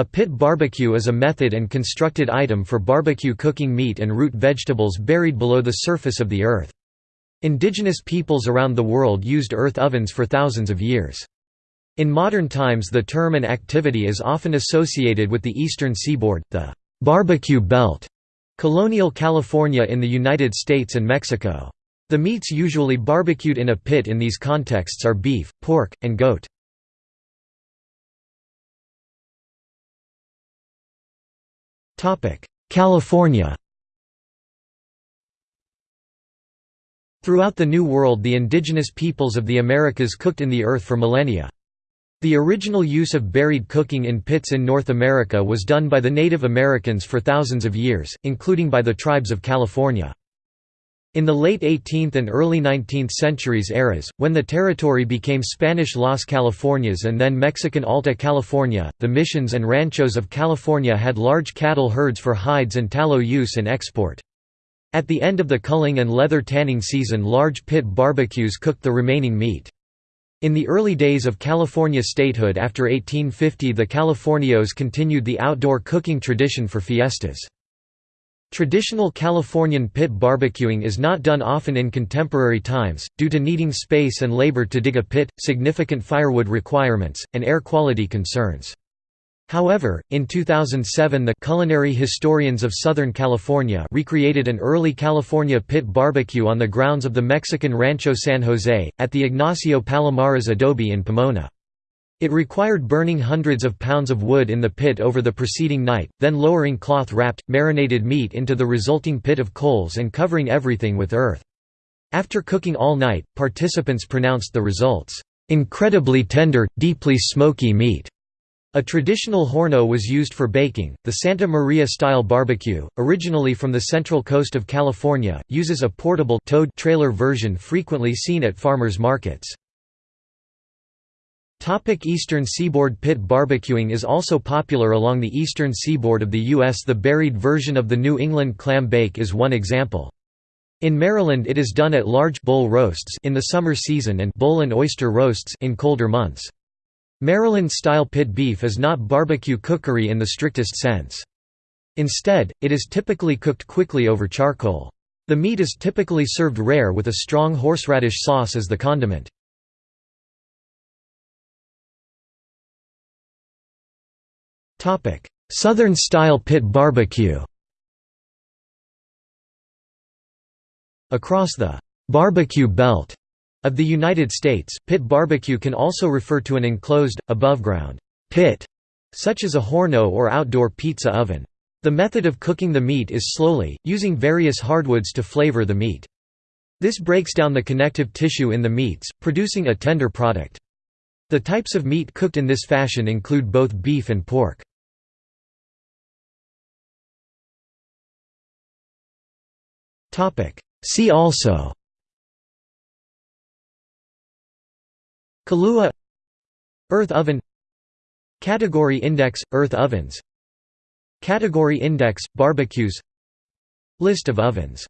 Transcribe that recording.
A pit barbecue is a method and constructed item for barbecue cooking meat and root vegetables buried below the surface of the earth. Indigenous peoples around the world used earth ovens for thousands of years. In modern times the term and activity is often associated with the eastern seaboard, the barbecue belt, colonial California in the United States and Mexico. The meats usually barbecued in a pit in these contexts are beef, pork, and goat. California Throughout the New World the indigenous peoples of the Americas cooked in the earth for millennia. The original use of buried cooking in pits in North America was done by the Native Americans for thousands of years, including by the tribes of California. In the late 18th and early 19th centuries eras, when the territory became Spanish Las Californias and then Mexican Alta California, the missions and ranchos of California had large cattle herds for hides and tallow use and export. At the end of the culling and leather tanning season large pit barbecues cooked the remaining meat. In the early days of California statehood after 1850 the Californios continued the outdoor cooking tradition for fiestas. Traditional Californian pit barbecuing is not done often in contemporary times, due to needing space and labor to dig a pit, significant firewood requirements, and air quality concerns. However, in 2007 the Culinary Historians of Southern California recreated an early California pit barbecue on the grounds of the Mexican Rancho San Jose, at the Ignacio Palomares adobe in Pomona. It required burning hundreds of pounds of wood in the pit over the preceding night, then lowering cloth-wrapped, marinated meat into the resulting pit of coals and covering everything with earth. After cooking all night, participants pronounced the results, "...incredibly tender, deeply smoky meat." A traditional horno was used for baking. The Santa Maria-style barbecue, originally from the central coast of California, uses a portable towed trailer version frequently seen at farmers markets. Topic eastern seaboard Pit barbecuing is also popular along the eastern seaboard of the U.S. The buried version of the New England clam bake is one example. In Maryland it is done at large bull roasts in the summer season and bull and oyster roasts in colder months. Maryland-style pit beef is not barbecue cookery in the strictest sense. Instead, it is typically cooked quickly over charcoal. The meat is typically served rare with a strong horseradish sauce as the condiment. Southern-style pit barbecue Across the «barbecue belt» of the United States, pit barbecue can also refer to an enclosed, above-ground «pit», such as a horno or outdoor pizza oven. The method of cooking the meat is slowly, using various hardwoods to flavor the meat. This breaks down the connective tissue in the meats, producing a tender product. The types of meat cooked in this fashion include both beef and pork. See also. Kalua. Earth oven. Category index – Earth ovens. Category index – Barbecues. List of ovens